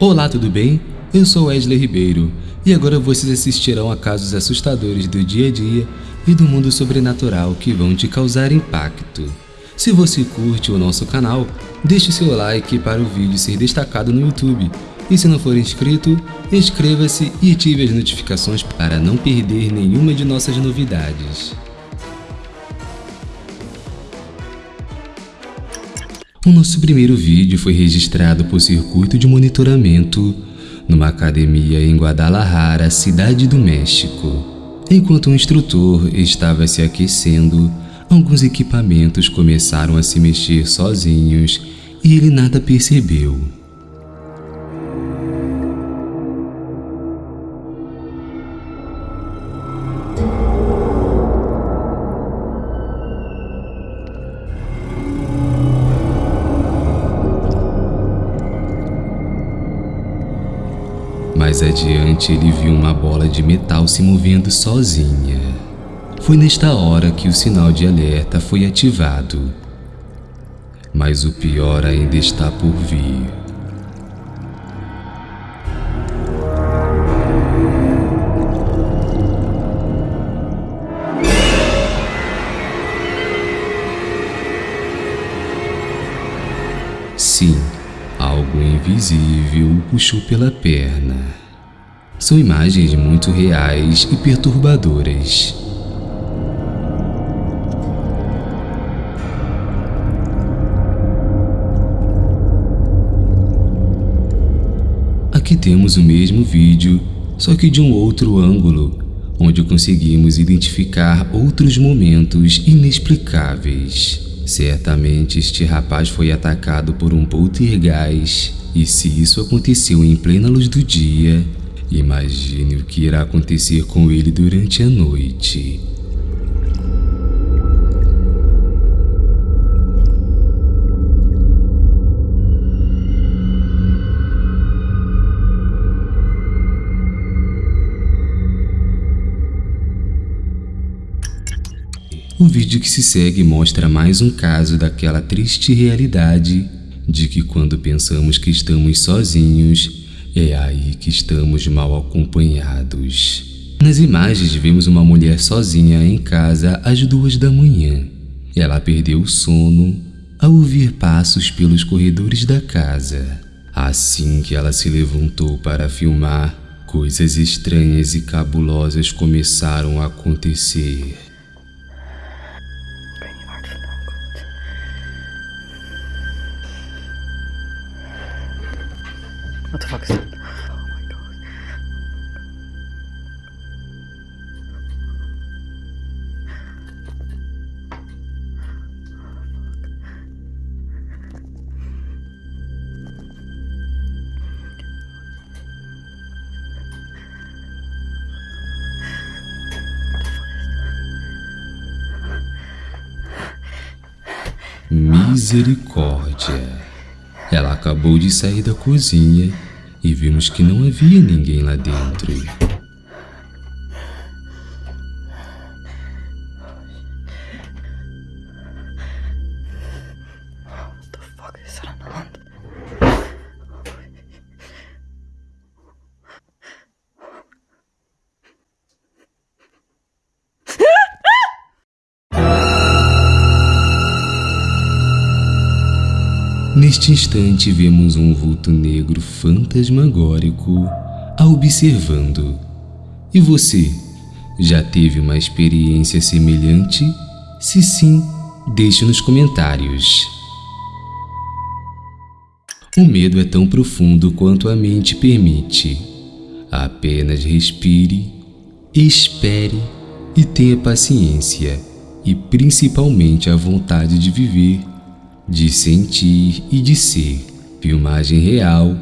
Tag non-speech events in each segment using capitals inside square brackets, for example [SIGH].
Olá, tudo bem? Eu sou Wesley Ribeiro e agora vocês assistirão a casos assustadores do dia a dia e do mundo sobrenatural que vão te causar impacto. Se você curte o nosso canal, deixe seu like para o vídeo ser destacado no YouTube. E se não for inscrito, inscreva-se e ative as notificações para não perder nenhuma de nossas novidades. O nosso primeiro vídeo foi registrado por circuito de monitoramento numa academia em Guadalajara, cidade do México. Enquanto o instrutor estava se aquecendo, alguns equipamentos começaram a se mexer sozinhos e ele nada percebeu. Adiante, ele viu uma bola de metal se movendo sozinha. Foi nesta hora que o sinal de alerta foi ativado. Mas o pior ainda está por vir. Sim, algo invisível o puxou pela perna. São imagens muito reais e perturbadoras. Aqui temos o mesmo vídeo, só que de um outro ângulo, onde conseguimos identificar outros momentos inexplicáveis. Certamente este rapaz foi atacado por um poltergeist, e se isso aconteceu em plena luz do dia, imagine o que irá acontecer com ele durante a noite. O vídeo que se segue mostra mais um caso daquela triste realidade de que quando pensamos que estamos sozinhos, é aí que estamos mal acompanhados. Nas imagens vemos uma mulher sozinha em casa às duas da manhã. Ela perdeu o sono ao ouvir passos pelos corredores da casa. Assim que ela se levantou para filmar, coisas estranhas e cabulosas começaram a acontecer. Misericórdia! Ela acabou de sair da cozinha e vimos que não havia ninguém lá dentro. Neste instante vemos um vulto negro fantasmagórico a observando. E você, já teve uma experiência semelhante? Se sim, deixe nos comentários. O medo é tão profundo quanto a mente permite. Apenas respire, espere e tenha paciência e principalmente a vontade de viver de sentir e de ser. Filmagem real,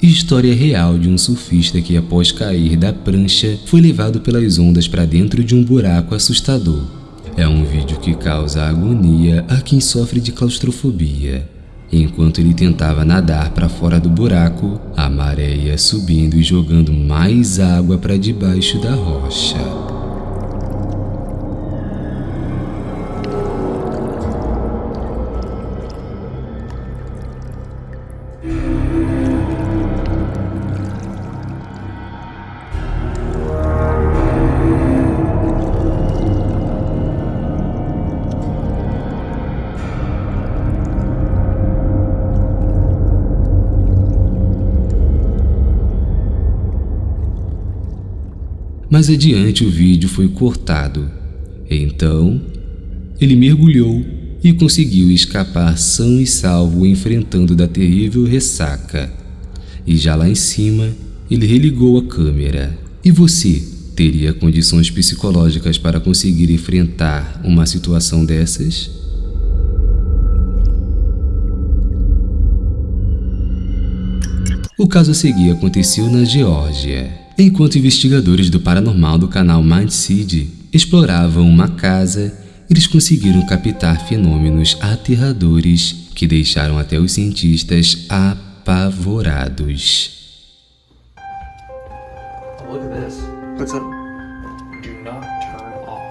história real de um surfista que após cair da prancha foi levado pelas ondas para dentro de um buraco assustador. É um vídeo que causa agonia a quem sofre de claustrofobia. Enquanto ele tentava nadar para fora do buraco, a maré ia subindo e jogando mais água para debaixo da rocha. Mas adiante o vídeo foi cortado. Então, ele mergulhou e conseguiu escapar são e salvo enfrentando da terrível ressaca. E já lá em cima, ele religou a câmera. E você teria condições psicológicas para conseguir enfrentar uma situação dessas? O caso a seguir aconteceu na Geórgia. Enquanto investigadores do paranormal do canal Mindseed exploravam uma casa, eles conseguiram captar fenômenos aterradores que deixaram até os cientistas apavorados. Look at this. What's up? Do not turn off.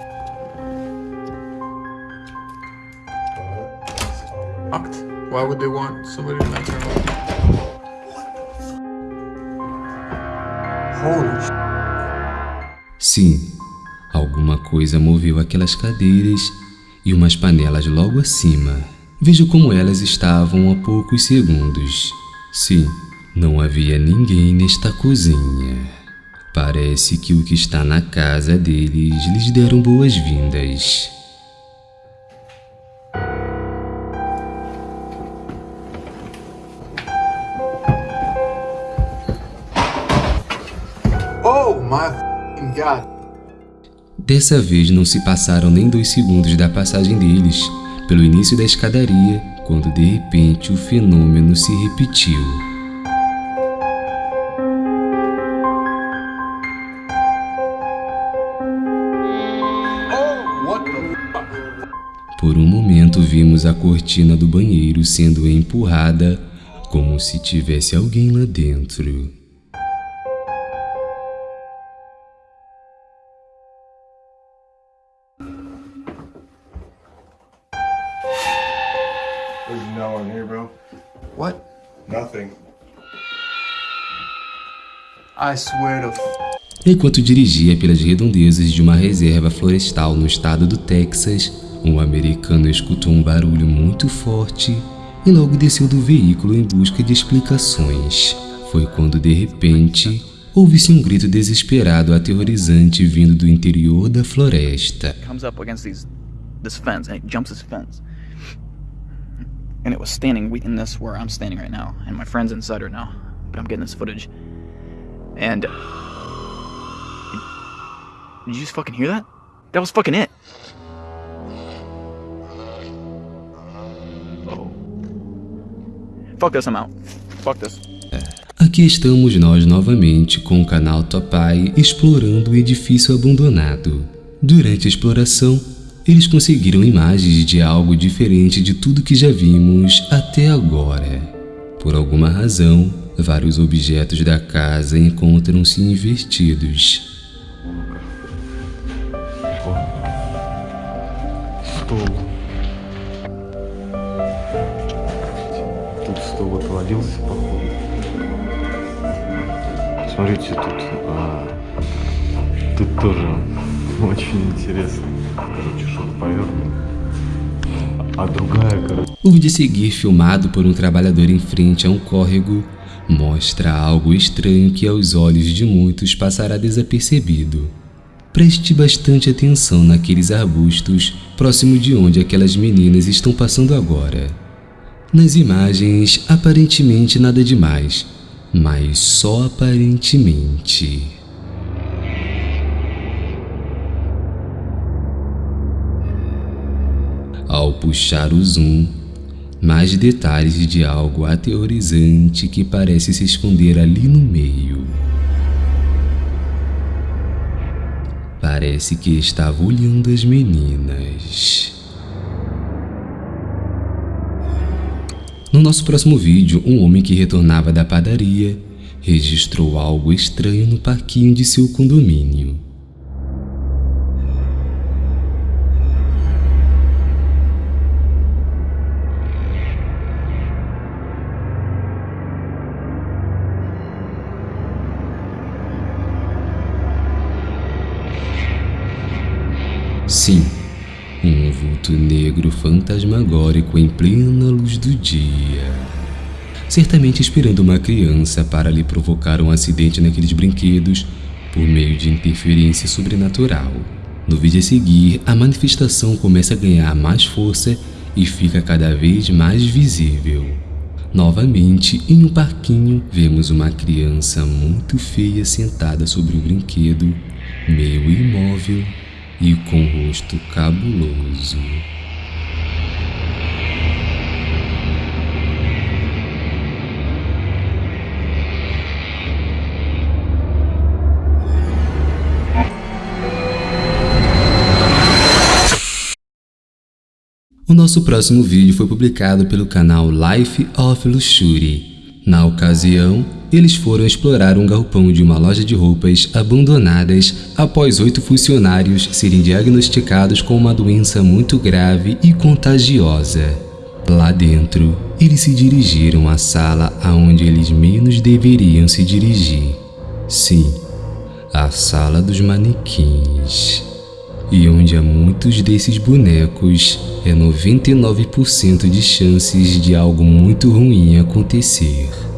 Locked. Why would they want somebody to not turn off? Holy sh! Sim, alguma coisa moveu aquelas cadeiras e umas panelas logo acima. Veja como elas estavam a poucos segundos. Sim, não havia ninguém nesta cozinha. Parece que o que está na casa deles lhes deram boas-vindas. Dessa vez não se passaram nem dois segundos da passagem deles pelo início da escadaria, quando de repente o fenômeno se repetiu. Oh? Por um momento vimos a cortina do banheiro sendo empurrada como se tivesse alguém lá dentro. Here, bro. What? Nothing. I swear to f- Enquanto dirigia pelas redondezas de uma reserva florestal no estado do Texas, um americano escutou um barulho muito forte e logo desceu do veículo em busca de explicações. Foi quando de repente ouve-se um grito desesperado aterrorizante vindo do interior da floresta. Comes up against these this fence and jumps this fence. And it was standing in this where I'm standing right now, and my friend's inside right now. But I'm getting this footage. And did you just fucking hear that? That was fucking it. Oh. Fuck this, I'm out. Fuck this. Aqui estamos nós novamente com o canal Topai explorando o edifício abandonado. Durante a exploração, eles conseguiram imagens de algo diferente de tudo que já vimos até agora. Por alguma razão, vários objetos da casa encontram-se invertidos. Стол. Тут стол отвалился, походу. Смотрите, тут... а, тут тоже [LAUGHS] очень интересно. Короче, что-то повернуто. А другая, короче... O vídeo a seguir, filmado por um trabalhador em frente a um córrego, mostra algo estranho que aos olhos de muitos passará desapercebido. Preste bastante atenção naqueles arbustos próximo de onde aquelas meninas estão passando agora. Nas imagens, aparentemente nada demais, mas só aparentemente. Ao puxar o zoom, mais detalhes de algo aterrorizante que parece se esconder ali no meio. Parece que estava olhando as meninas. No nosso próximo vídeo, um homem que retornava da padaria registrou algo estranho no parquinho de seu condomínio. Sim, um vulto negro fantasmagórico em plena luz do dia. Certamente esperando uma criança para lhe provocar um acidente naqueles brinquedos por meio de interferência sobrenatural. No vídeo a seguir, a manifestação começa a ganhar mais força e fica cada vez mais visível. Novamente, em um parquinho, vemos uma criança muito feia sentada sobre o brinquedo, meio imóvel e com o rosto cabuloso. O nosso próximo vídeo foi publicado pelo canal Life of Luxury. Na ocasião, eles foram explorar um galpão de uma loja de roupas abandonadas após oito funcionários serem diagnosticados com uma doença muito grave e contagiosa. Lá dentro, eles se dirigiram à sala aonde eles menos deveriam se dirigir. Sim, a sala dos manequins e onde há muitos desses bonecos, é 99% de chances de algo muito ruim acontecer.